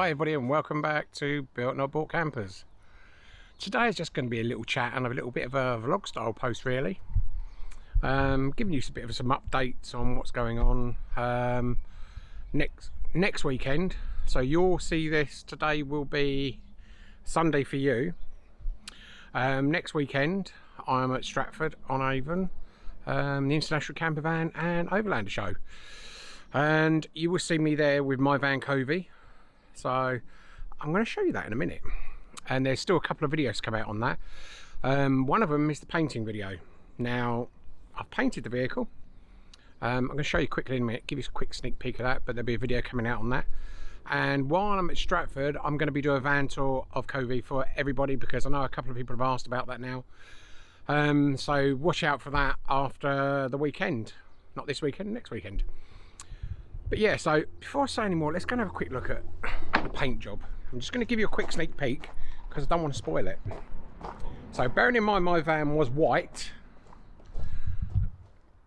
Hi everybody and welcome back to Built Not Bought Campers. Today is just going to be a little chat and a little bit of a vlog style post really. Um, giving you a bit of some updates on what's going on um, next next weekend. So you'll see this today will be Sunday for you. Um, next weekend I'm at Stratford on Avon, um, the International Camper Van and Overlander show. And you will see me there with my Van Covey so I'm going to show you that in a minute. And there's still a couple of videos to come out on that. Um, one of them is the painting video. Now I've painted the vehicle. Um, I'm going to show you quickly in a minute give you a quick sneak peek of that but there'll be a video coming out on that. And while I'm at Stratford I'm going to be doing a van tour of Covey for everybody because I know a couple of people have asked about that now. Um, so watch out for that after the weekend. Not this weekend next weekend but yeah, so before I say any more, let's go and have a quick look at the paint job. I'm just going to give you a quick sneak peek because I don't want to spoil it. So bearing in mind my van was white,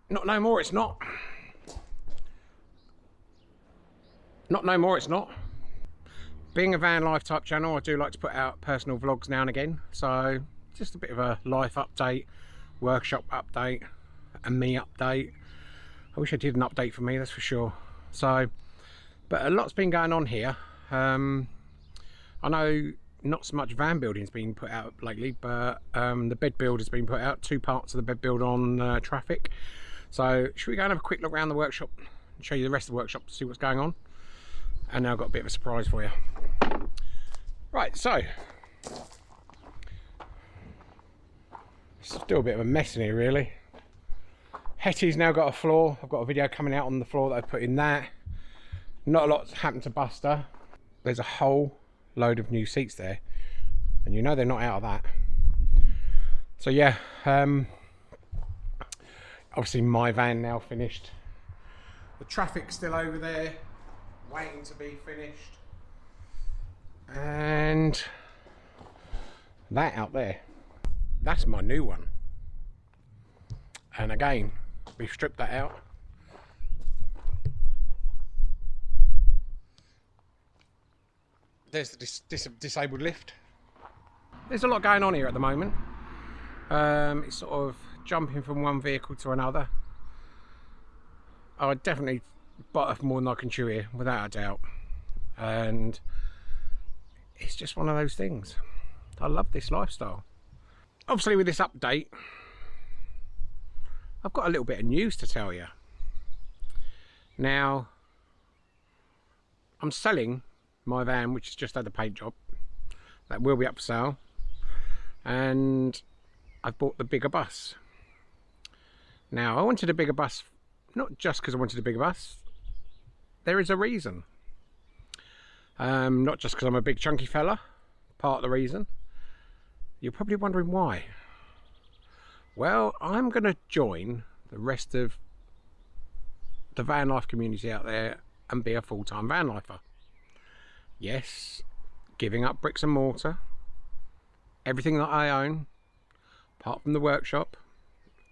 not no more it's not. Not no more it's not. Being a van life type channel, I do like to put out personal vlogs now and again. So just a bit of a life update, workshop update, and me update. I wish I did an update for me, that's for sure so but a lot's been going on here. Um, I know not so much van building's been put out lately but um, the bed build has been put out. Two parts of the bed build on uh, Trafic. So should we go and have a quick look around the workshop and show you the rest of the workshop to see what's going on? And now I've got a bit of a surprise for you. Right so still a bit of a mess in here really Hetty's now got a floor. I've got a video coming out on the floor that I put in that. Not a lot's happened to Buster. There's a whole load of new seats there. And you know they're not out of that. So yeah, um, obviously my van now finished. The Trafic's still over there, waiting to be finished. And that out there, that's my new one. And again, we've stripped that out. There's the dis dis disabled lift. There's a lot going on here at the moment. Um, it's sort of jumping from one vehicle to another. I definitely bite off more than I can chew here without a doubt. And it's just one of those things. I love this lifestyle. Obviously with this update I've got a little bit of news to tell you. Now, I'm selling my van, which has just had a paint job. That will be up for sale. And I've bought the bigger bus. Now, I wanted a bigger bus, not just because I wanted a bigger bus. There is a reason. Um, not just because I'm a big chunky fella, part of the reason. You're probably wondering why. Well, I'm going to join the rest of the van life community out there and be a full-time van lifer. Yes, giving up bricks and mortar, everything that I own, apart from the workshop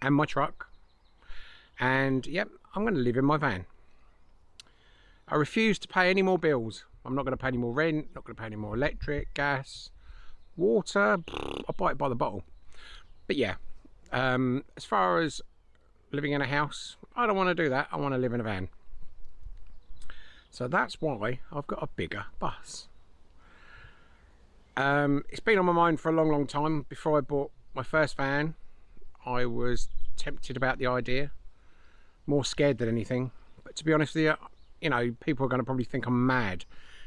and my truck. And yep, I'm going to live in my van. I refuse to pay any more bills. I'm not going to pay any more rent, not going to pay any more electric, gas, water. I buy it by the bottle. But yeah, um, as far as living in a house, I don't want to do that. I want to live in a van. So that's why I've got a bigger bus. Um, it's been on my mind for a long, long time. Before I bought my first van, I was tempted about the idea. More scared than anything. But to be honest with you, you know, people are going to probably think I'm mad.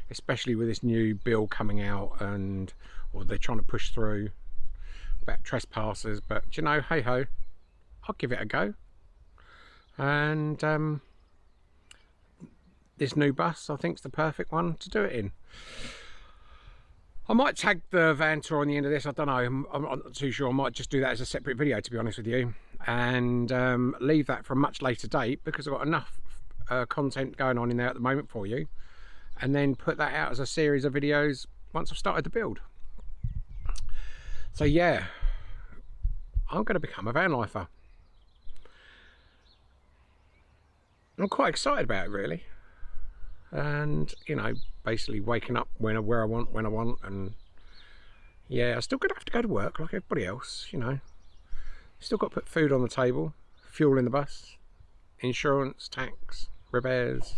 Especially with this new bill coming out and, or they're trying to push through about trespassers but you know hey ho I'll give it a go. And um, this new bus I think is the perfect one to do it in. I might tag the van tour on the end of this I don't know I'm, I'm not too sure I might just do that as a separate video to be honest with you. And um, leave that for a much later date because I've got enough uh, content going on in there at the moment for you. And then put that out as a series of videos once I've started the build so yeah, I'm going to become a van lifer. I'm quite excited about it really. and you know basically waking up when where I want when I want and yeah I still gonna have to go to work like everybody else you know still got to put food on the table fuel in the bus insurance tax repairs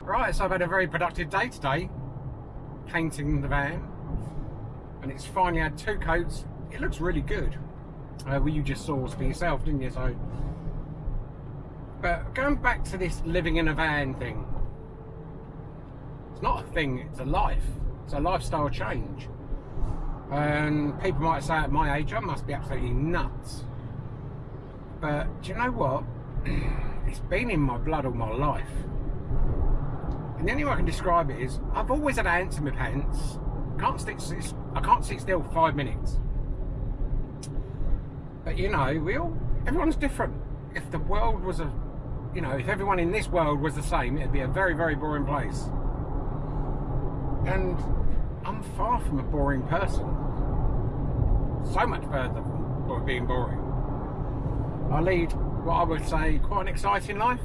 right so I've had a very productive day today painting the van and it's finally had two coats. It looks really good. Uh, well you just saw for yourself didn't you? So but going back to this living in a van thing it's not a thing it's a life. It's a lifestyle change. And people might say at my age I must be absolutely nuts. But do you know what? It's been in my blood all my life. And the only way I can describe it is I've always had ants in my pants can't stick I can't sit still five minutes. But you know we all everyone's different. If the world was a you know if everyone in this world was the same it'd be a very very boring place. And I'm far from a boring person. So much further from being boring. I lead what I would say quite an exciting life.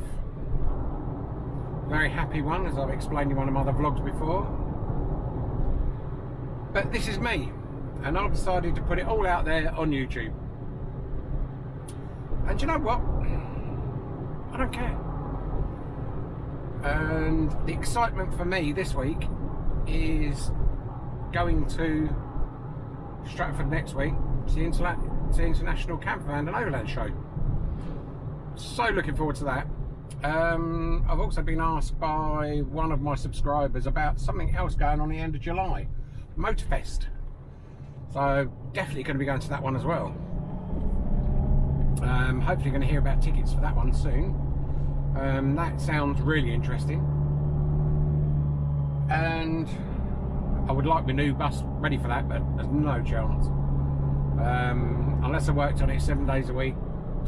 Very happy one as I've explained in one of my other vlogs before but this is me and I've decided to put it all out there on YouTube. And you know what? I don't care. And the excitement for me this week is going to Stratford next week to the, the International Campervan and Overland Show. So looking forward to that. Um, I've also been asked by one of my subscribers about something else going on the end of July Motorfest. So definitely going to be going to that one as well. Um, hopefully going to hear about tickets for that one soon. Um, that sounds really interesting. And I would like my new bus ready for that but there's no chance. Um, unless I worked on it seven days a week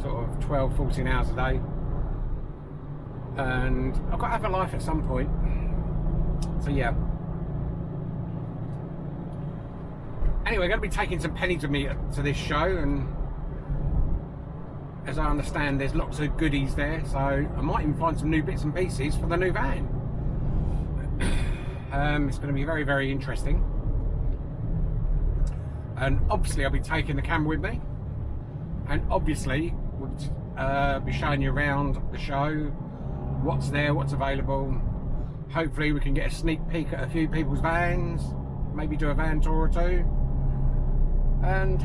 sort of 12 14 hours a day. And I've got to have a life at some point. So yeah anyway I'm going to be taking some pennies with me to this show and as I understand there's lots of goodies there so I might even find some new bits and pieces for the new van. Um, it's going to be very very interesting. And obviously I'll be taking the camera with me. And obviously we'll uh, be showing you around the show what's there what's available. Hopefully we can get a sneak peek at a few people's vans maybe do a van tour or two and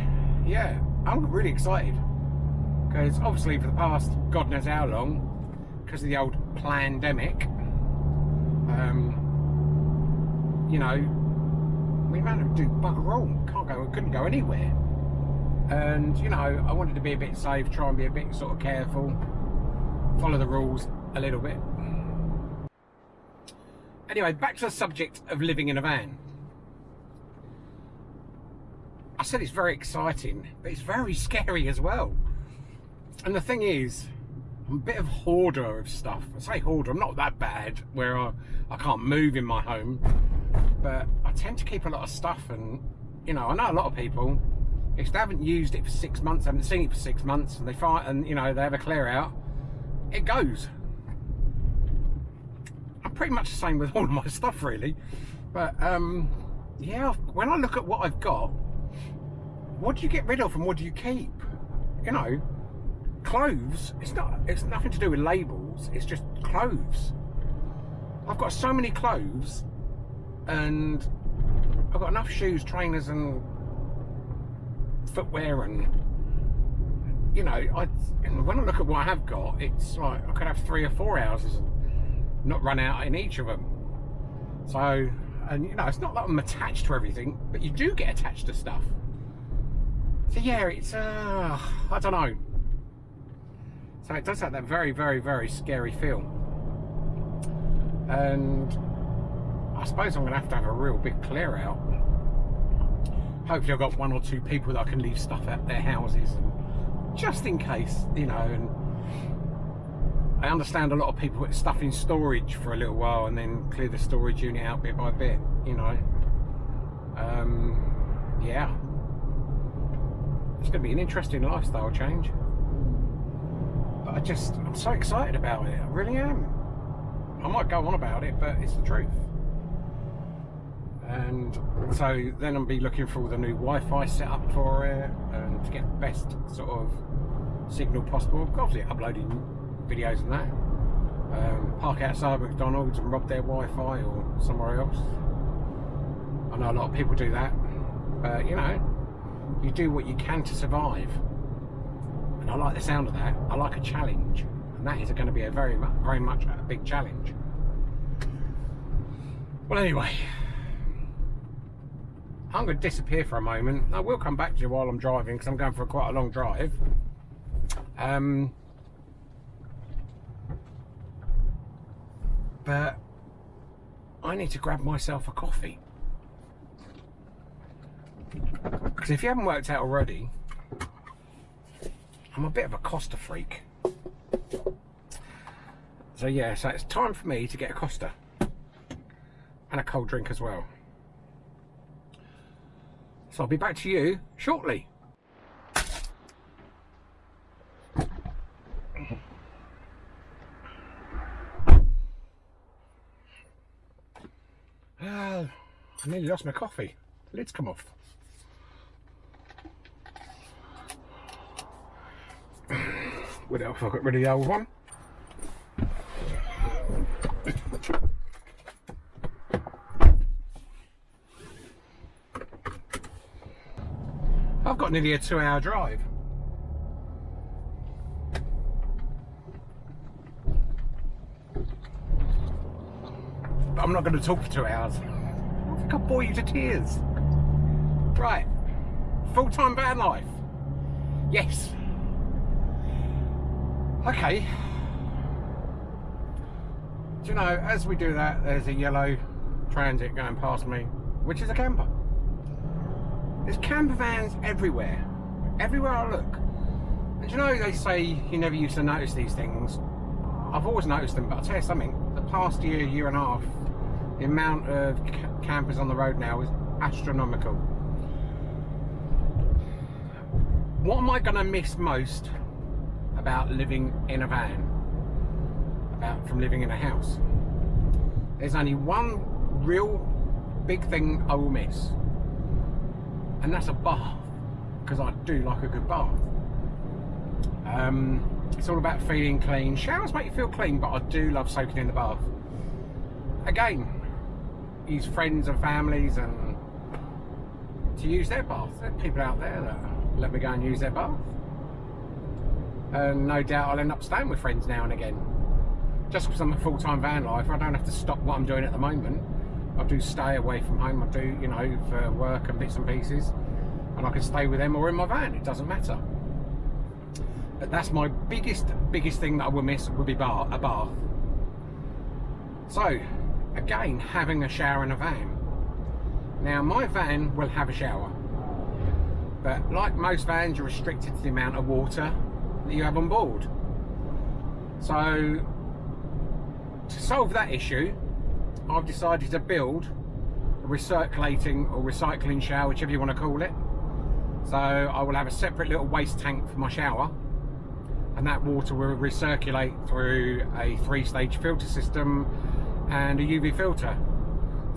yeah I'm really excited. Because obviously for the past god knows how long because of the old pandemic um, you know we managed to do bugger all. Can't go couldn't go anywhere. And you know I wanted to be a bit safe try and be a bit sort of careful follow the rules a little bit. Anyway back to the subject of living in a van I said it's very exciting but it's very scary as well. And the thing is I'm a bit of hoarder of stuff. I say hoarder I'm not that bad where I, I can't move in my home. But I tend to keep a lot of stuff and you know I know a lot of people if they haven't used it for six months haven't seen it for six months and they find and you know they have a clear out it goes. I'm pretty much the same with all of my stuff really. But um yeah when I look at what I've got what do you get rid of and what do you keep? You know clothes it's not it's nothing to do with labels it's just clothes. I've got so many clothes and I've got enough shoes trainers and footwear and you know I when I look at what I have got it's like I could have three or four houses and not run out in each of them so and you know it's not that I'm attached to everything but you do get attached to stuff so yeah it's uh I don't know so it does have that very, very, very scary feel. And I suppose I'm going to have to have a real big clear out. Hopefully I've got one or two people that I can leave stuff at their houses. And just in case, you know, and I understand a lot of people put stuff in storage for a little while and then clear the storage unit out bit by bit, you know. Um, yeah. It's going to be an interesting lifestyle change. But I just, I'm so excited about it. I really am. I might go on about it, but it's the truth. And so then I'll be looking for the new Wi-Fi set up for it and to get the best sort of signal possible. Obviously uploading videos and that. Um, park outside McDonald's and rob their Wi-Fi or somewhere else. I know a lot of people do that, but you know, you do what you can to survive. And I like the sound of that. I like a challenge, and that is going to be a very, very much a big challenge. Well, anyway, I'm going to disappear for a moment. I will come back to you while I'm driving because I'm going for quite a long drive. Um, but I need to grab myself a coffee. Because if you haven't worked out already, I'm a bit of a Costa freak. So yeah, so it's time for me to get a Costa. And a cold drink as well. So I'll be back to you shortly. Uh, I nearly lost my coffee. The lid's come off. What else? I got rid of the old one. I've got nearly a two hour drive. I'm not going to talk for two hours. I think I'll bore you to tears. Right. Full-time van life. Yes. Okay. Do you know, as we do that, there's a yellow transit going past me, which is a camper. There's camper vans everywhere. Everywhere I look. And you know, they say you never used to notice these things. I've always noticed them, but I'll tell you something. The past year, year and a half, the amount of campers on the road now is astronomical. What am I going to miss most about living in a van, about from living in a house. There's only one real big thing I will miss, and that's a bath, because I do like a good bath. Um, it's all about feeling clean. Showers make you feel clean, but I do love soaking in the bath. Again, use friends and families and to use their bath. There are people out there that let me go and use their bath and no doubt I'll end up staying with friends now and again. Just because I'm a full-time van life, I don't have to stop what I'm doing at the moment. I do stay away from home, I do, you know, for work and bits and pieces, and I can stay with them or in my van, it doesn't matter. But that's my biggest, biggest thing that I will miss would be bar, a bath. So, again, having a shower in a van. Now, my van will have a shower, but like most vans, you're restricted to the amount of water that you have on board. So to solve that issue, I've decided to build a recirculating or recycling shower, whichever you want to call it. So I will have a separate little waste tank for my shower and that water will recirculate through a three-stage filter system and a UV filter.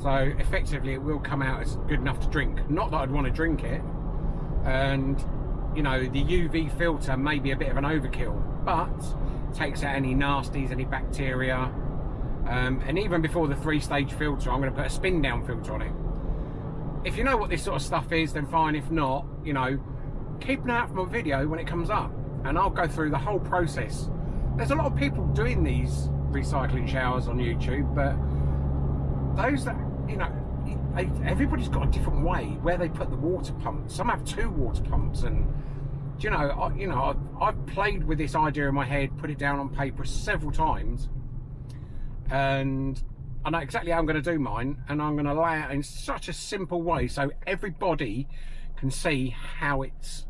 So effectively it will come out as good enough to drink. Not that I'd want to drink it, and you know, the UV filter may be a bit of an overkill, but takes out any nasties, any bacteria. Um, and even before the three-stage filter, I'm going to put a spin-down filter on it. If you know what this sort of stuff is, then fine. If not, you know, keep an eye out for my video when it comes up. And I'll go through the whole process. There's a lot of people doing these recycling showers on YouTube, but those that, you know, everybody's got a different way where they put the water pump. Some have two water pumps, and you know, I, you know, I've, I've, played with this idea in my head, put it down on paper several times, and I know exactly how I'm going to do mine, and I'm going to lay it in such a simple way so everybody can see how it's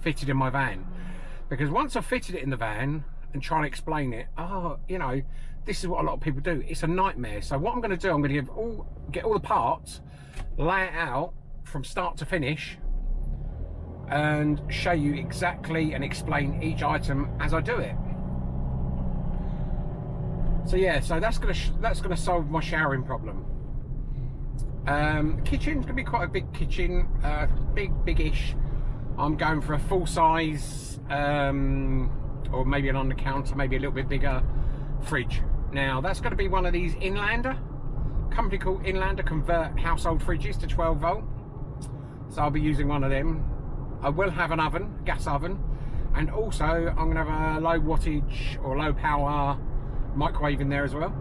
fitted in my van. Because once I've fitted it in the van and try and explain it, oh, you know, this is what a lot of people do. It's a nightmare. So what I'm going to do, I'm going to give all, get all the parts, lay it out from start to finish, and show you exactly and explain each item as I do it. So yeah, so that's gonna that's gonna solve my showering problem. Um, kitchen's gonna be quite a big kitchen, uh, big big-ish. I'm going for a full size, um, or maybe an on the counter, maybe a little bit bigger fridge. Now that's to be one of these Inlander, company called Inlander convert household fridges to 12 volt. So I'll be using one of them. I will have an oven, gas oven, and also I'm going to have a low wattage or low power microwave in there as well.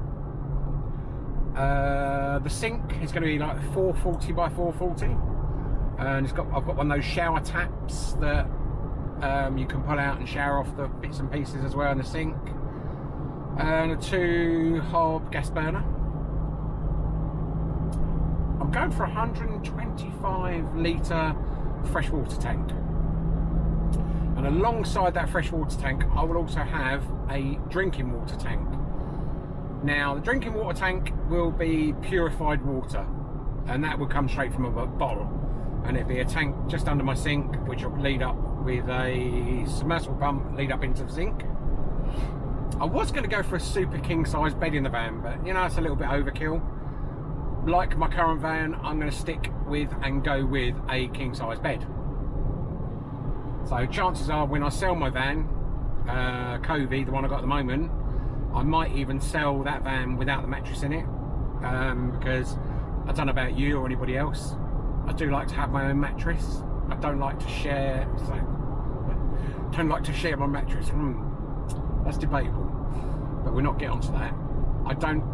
Uh, the sink is going to be like 440 by 440 and it's got I've got one of those shower taps that um, you can pull out and shower off the bits and pieces as well in the sink. And a two hob gas burner. I'm going for 125 litre freshwater tank. And alongside that freshwater tank I will also have a drinking water tank. Now the drinking water tank will be purified water and that will come straight from a bottle. And it'd be a tank just under my sink which will lead up with a submersible pump lead up into the sink. I was going to go for a super king size bed in the van but you know it's a little bit overkill like my current van I'm going to stick with and go with a king size bed so chances are when I sell my van uh, Covey the one I got at the moment I might even sell that van without the mattress in it um, because I don't know about you or anybody else I do like to have my own mattress. I don't like to share. So, don't like to share my mattress. Hmm, that's debatable, but we're not getting onto that. I don't.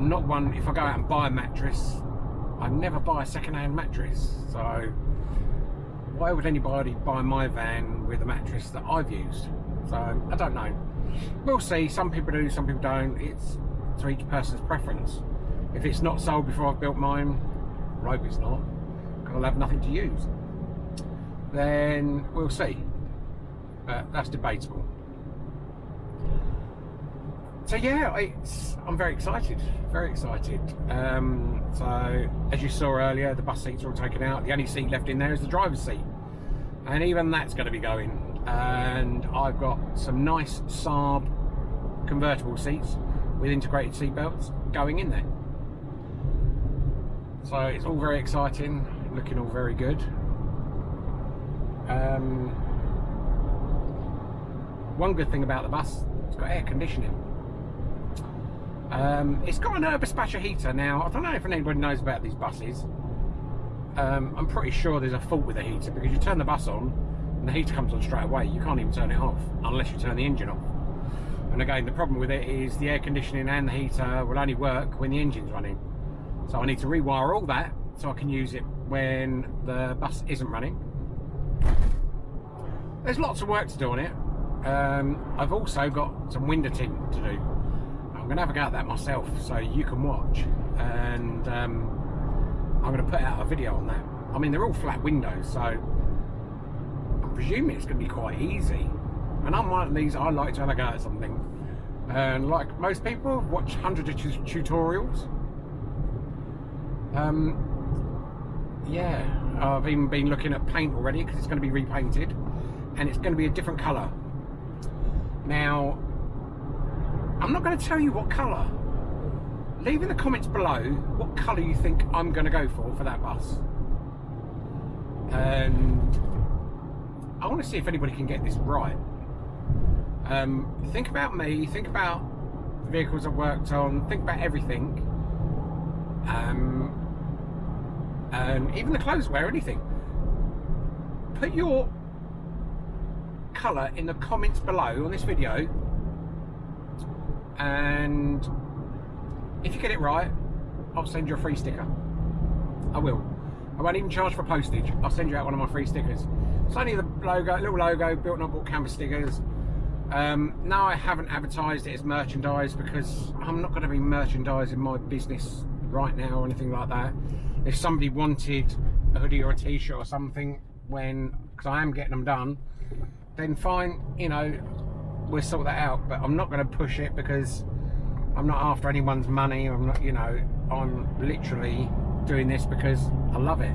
I'm not one. If I go out and buy a mattress, I never buy a second-hand mattress. So why would anybody buy my van with a mattress that I've used? So I don't know. We'll see. Some people do, some people don't. It's to each person's preference. If it's not sold before I've built mine, I hope it's not. I'll have nothing to use. Then we'll see. But that's debatable. So yeah, I'm very excited, very excited. Um, so as you saw earlier, the bus seats are all taken out. The only seat left in there is the driver's seat. And even that's going to be going. And I've got some nice Saab convertible seats with integrated seat belts going in there. So it's all very exciting looking all very good. Um, one good thing about the bus, it's got air conditioning. Um, it's got an Eberspächer heater. Now, I don't know if anybody knows about these buses. Um, I'm pretty sure there's a fault with the heater because you turn the bus on and the heater comes on straight away. You can't even turn it off unless you turn the engine off. And again, the problem with it is the air conditioning and the heater will only work when the engine's running. So I need to rewire all that so I can use it when the bus isn't running. There's lots of work to do on it. Um, I've also got some window tint to do. To have a go at that myself so you can watch. And um, I'm to put out a video on that. I mean they're all flat windows so I'm presuming it's to be quite easy. And I'm one of these I like to have a go at something. And like most people watch hundreds of tutorials. Um, yeah, I've even been looking at paint already because it's going to be repainted. And it's going to be a different colour. Now, I'm not going to tell you what colour. Leave in the comments below what colour you think I'm going to go for for that bus. And I want to see if anybody can get this right. Um, think about me, think about the vehicles I've worked on, think about everything. Um, and even the clothes wear anything put your colour in the comments below on this video and if you get it right I'll send you a free sticker. I will. I won't even charge for postage. I'll send you out one of my free stickers. It's only the logo little logo built not bought campers stickers. Um, now I haven't advertised it as merchandise because I'm not going to be merchandising my business right now or anything like that. If somebody wanted a hoodie or a t-shirt or something when because I am getting them done then fine you know we'll sort that out but I'm not going to push it because I'm not after anyone's money I'm not you know I'm literally doing this because I love it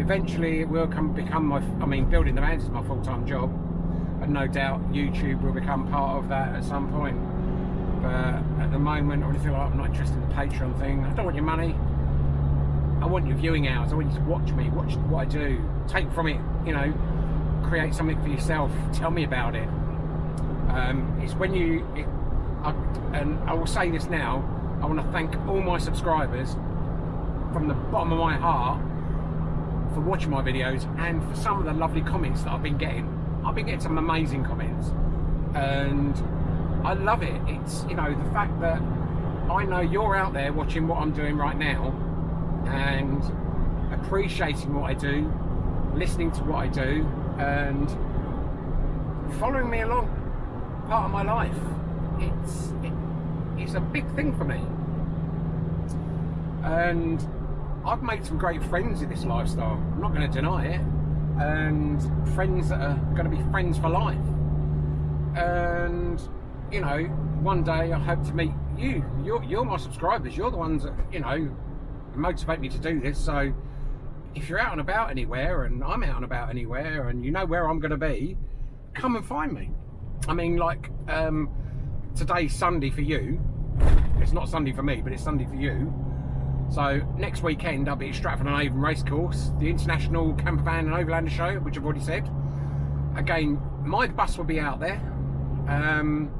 eventually it will come become my I mean building the vans is my full-time job and no doubt YouTube will become part of that at some point but at the moment or anything like I'm not interested in the Patreon thing. I don't want your money. I want your viewing hours. I want you to watch me, watch what I do, take from it, you know, create something for yourself. Tell me about it. Um, it's when you, it, I, and I will say this now, I want to thank all my subscribers from the bottom of my heart for watching my videos and for some of the lovely comments that I've been getting. I've been getting some amazing comments and I love it. It's, you know, the fact that I know you're out there watching what I'm doing right now and appreciating what I do, listening to what I do and following me along part of my life. It's, it, it's a big thing for me. And I've made some great friends in this lifestyle. I'm not going to deny it. And friends that are going to be friends for life. And, you know, one day I hope to meet you. You're, you're my subscribers. You're the ones that, you know, motivate me to do this. So if you're out and about anywhere and I'm out and about anywhere and you know where I'm going to be, come and find me. I mean, like, um, today's Sunday for you. It's not Sunday for me, but it's Sunday for you. So next weekend I'll be at Stratford on Avon Racecourse, the International Campervan and Overlander Show, which I've already said. Again, my bus will be out there. Um,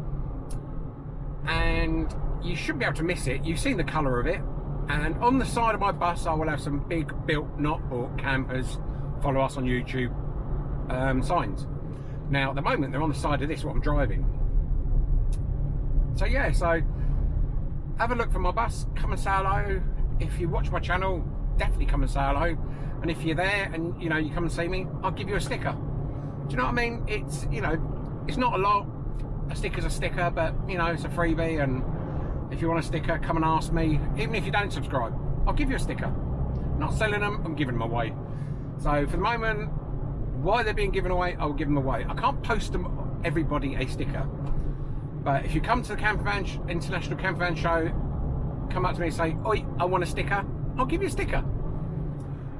and you shouldn't be able to miss it. You've seen the colour of it. And on the side of my bus I will have some big built not bought campers. Follow us on YouTube um, signs. Now at the moment they're on the side of this what I'm driving. So yeah, so have a look for my bus, come and say hello, if you watch my channel, definitely come and say hello. And if you're there and you know you come and see me, I'll give you a sticker. Do you know what I mean? It's you know, it's not a lot. A sticker's a sticker, but you know, it's a freebie. And if you want a sticker, come and ask me. Even if you don't subscribe, I'll give you a sticker. not selling them, I'm giving them away. So for the moment, why they're being given away, I'll give them away. I can't post them everybody a sticker. But if you come to the Campervan International Campervan Show come up to me and say, Oi, I want a sticker, I'll give you a sticker.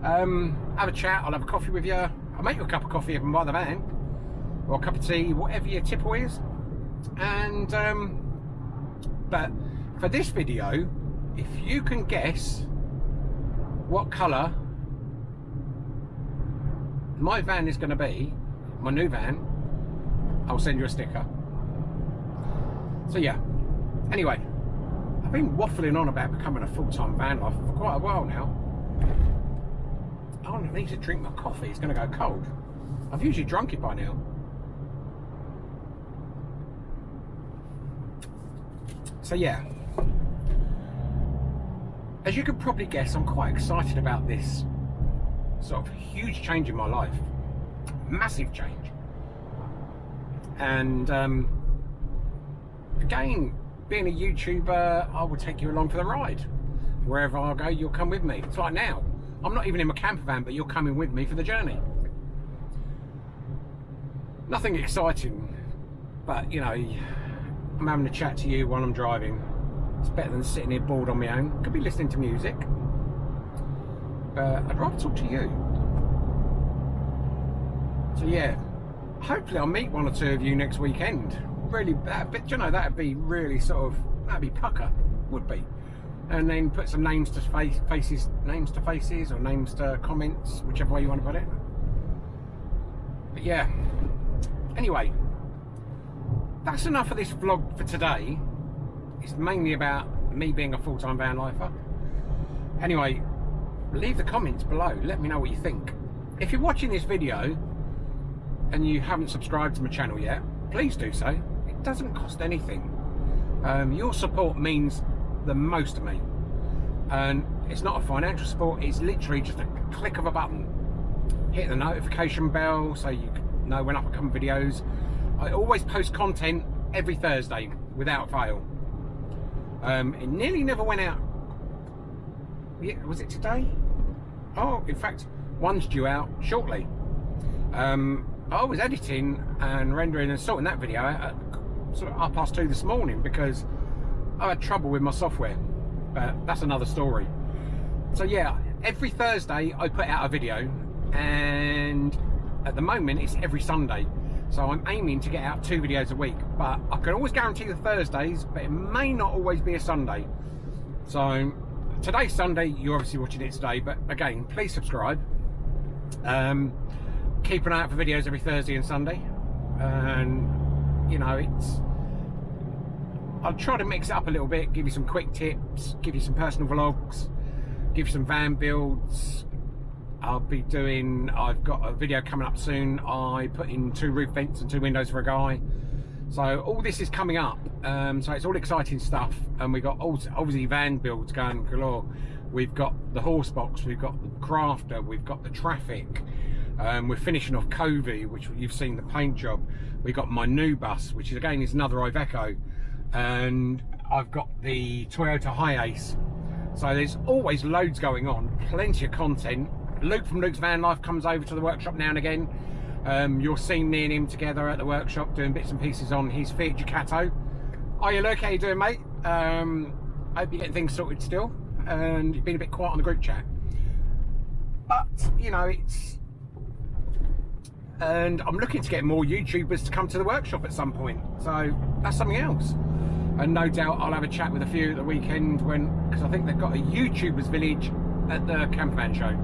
Um, have a chat, I'll have a coffee with you. I'll make you a cup of coffee even by the van, or a cup of tea, whatever your tipple is. And, um, but for this video, if you can guess what colour my van is going to be, my new van, I'll send you a sticker. So yeah, anyway, I've been waffling on about becoming a full-time van life for quite a while now. I need to drink my coffee, it's going to go cold. I've usually drunk it by now. So yeah, as you can probably guess, I'm quite excited about this sort of huge change in my life. Massive change. And um, again, being a YouTuber, I will take you along for the ride. Wherever I go, you'll come with me. It's like now. I'm not even in my camper van, but you're coming with me for the journey. Nothing exciting, but you know, I'm having a chat to you while I'm driving. It's better than sitting here bored on my own. Could be listening to music, but I'd rather talk to you. So yeah, hopefully I'll meet one or two of you next weekend really bad, but you know, that'd be really sort of, that'd be pucker, would be. And then put some names to face, faces, names to faces, or names to comments, whichever way you want to put it. But yeah, anyway, that's enough of this vlog for today. It's mainly about me being a full-time van lifer. Anyway, leave the comments below. Let me know what you think. If you're watching this video and you haven't subscribed to my channel yet, please do so it doesn't cost anything. Um, your support means the most to me. And it's not a financial support, it's literally just a click of a button. Hit the notification bell so you know when I come videos. I always post content every Thursday without fail. Um, it nearly never went out. Yeah, was it today? Oh, in fact, one's due out shortly. Um, I was editing and rendering and sorting that video out sort of half past two this morning because I had trouble with my software. But that's another story. So yeah, every Thursday I put out a video and at the moment it's every Sunday. So I'm aiming to get out two videos a week, but I can always guarantee the Thursdays, but it may not always be a Sunday. So today's Sunday, you're obviously watching it today, but again, please subscribe. Um, keep an eye out for videos every Thursday and Sunday. And, you know, it's... I'll try to mix it up a little bit, give you some quick tips, give you some personal vlogs, give you some van builds, I'll be doing, I've got a video coming up soon. I put in two roof vents and two windows for a guy. So all this is coming up. Um, so it's all exciting stuff. And we've got all, obviously van builds going galore. We've got the horse box, we've got the crafter, we've got the Trafic. Um, we're finishing off Covey, which you've seen the paint job. We've got my new bus, which is again is another Iveco. And I've got the Toyota Hiace. So there's always loads going on, plenty of content Luke from Luke's Van Life comes over to the workshop now and again. Um, you'll see me and him together at the workshop doing bits and pieces on his Fiat Ducato. Are you? How you doing, mate? Um, hope you're getting things sorted still. And you've been a bit quiet on the group chat. But, you know, it's... And I'm looking to get more YouTubers to come to the workshop at some point. So, that's something else. And no doubt I'll have a chat with a few at the weekend when... Because I think they've got a YouTubers village at the campervan show.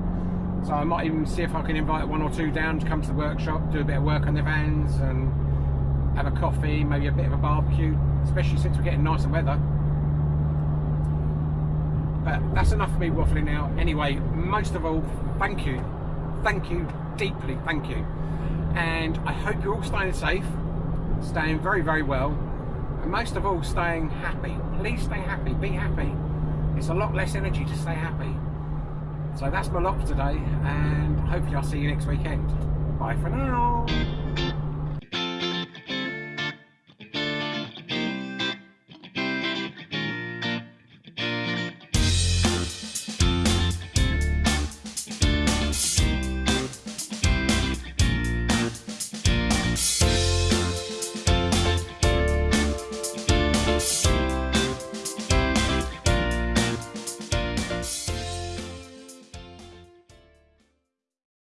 So I might even see if I can invite one or two down to come to the workshop, do a bit of work on their vans and have a coffee, maybe a bit of a barbecue, especially since we're getting nicer weather. But that's enough for me waffling now. Anyway, most of all, thank you. Thank you, deeply thank you. And I hope you're all staying safe, staying very, very well, and most of all, staying happy. Please stay happy, be happy. It's a lot less energy to stay happy. So that's my lot for today and hopefully I'll see you next weekend. Bye for now.